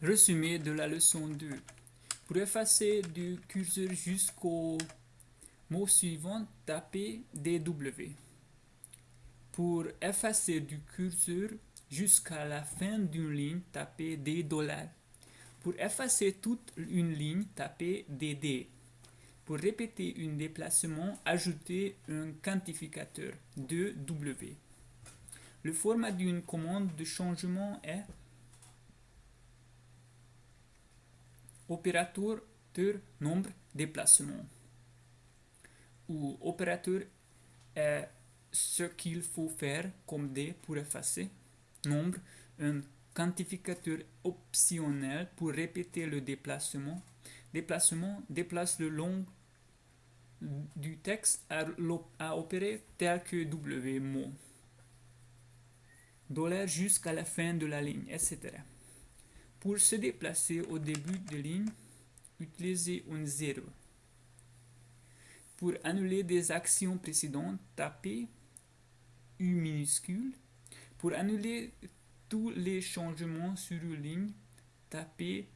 Résumé de la leçon 2. Pour effacer du curseur jusqu'au mot suivant, tapez DW. Pour effacer du curseur jusqu'à la fin d'une ligne, tapez D Pour effacer toute une ligne, tapez DD. Pour répéter un déplacement, ajoutez un quantificateur 2W. Le format d'une commande de changement est opérateur nombre déplacement. Ou opérateur est ce qu'il faut faire comme D pour effacer. Nombre un quantificateur optionnel pour répéter le déplacement. Déplacement déplace le long du texte à, opérer tel que W mot. Dollar jusqu'à la fin de la ligne etc pour se déplacer au début de ligne, utilisez un 0. Pour annuler des actions précédentes, tapez U minuscule. Pour annuler tous les changements sur une ligne, tapez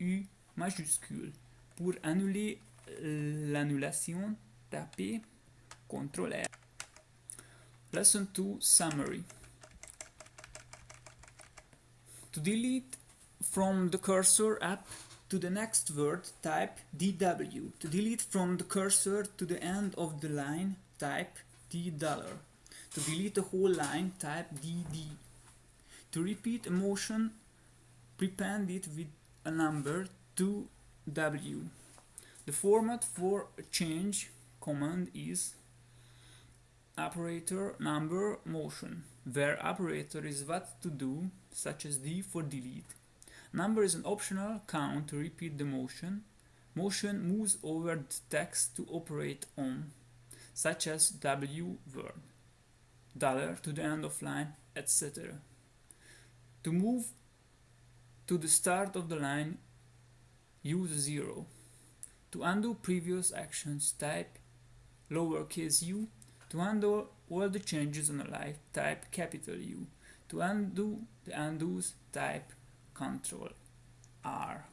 U majuscule. Pour annuler l'annulation, tapez CTRL R. Lesson 2 Summary. To delete from the cursor up to the next word, type DW. To delete from the cursor to the end of the line, type D dollar. To delete the whole line, type DD. To repeat a motion, prepend it with a number 2W. The format for a change command is operator number motion, where operator is what to do, such as D for delete. Number is an optional count to repeat the motion. Motion moves over the text to operate on, such as W word, dollar to the end of line, etc. To move to the start of the line, use 0. To undo previous actions, type lowercase u. To undo all the changes on a life, type capital U. To undo the undos, type Control R